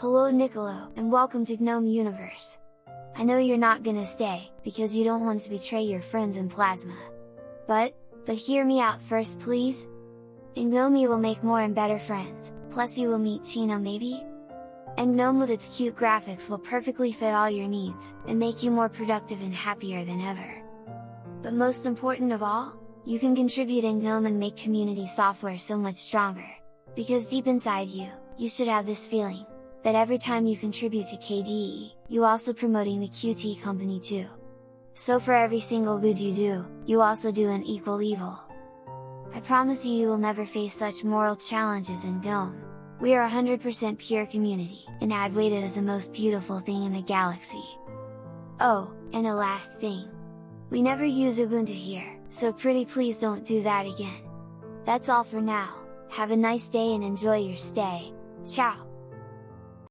Hello Nicolo, and welcome to GNOME Universe! I know you're not gonna stay, because you don't want to betray your friends in Plasma. But, but hear me out first please? In GNOME you will make more and better friends, plus you will meet Chino maybe? And GNOME with its cute graphics will perfectly fit all your needs, and make you more productive and happier than ever. But most important of all, you can contribute in GNOME and make community software so much stronger. Because deep inside you, you should have this feeling, that every time you contribute to KDE, you also promoting the Qt company too. So for every single good you do, you also do an equal evil. I promise you you will never face such moral challenges in GNOME. We are 100% pure community, and Adwaita is the most beautiful thing in the galaxy. Oh, and a last thing. We never use Ubuntu here, so pretty please don't do that again. That's all for now, have a nice day and enjoy your stay, ciao!